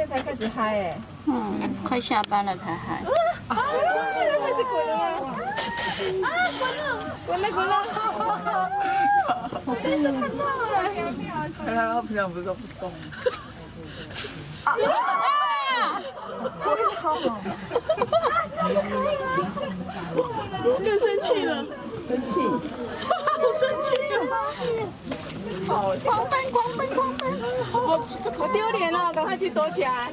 现在才开始嗨哎。嗯，快下班了才嗨。啊！开始滚了吗？啊，滚了，滚了，滚了！我第一次看到哎。看他平常不是都不动。啊！我操！啊，这样可以吗？更生气了，生气，好生气啊！狂奔，狂奔，好！丢脸哦，赶快去躲起来。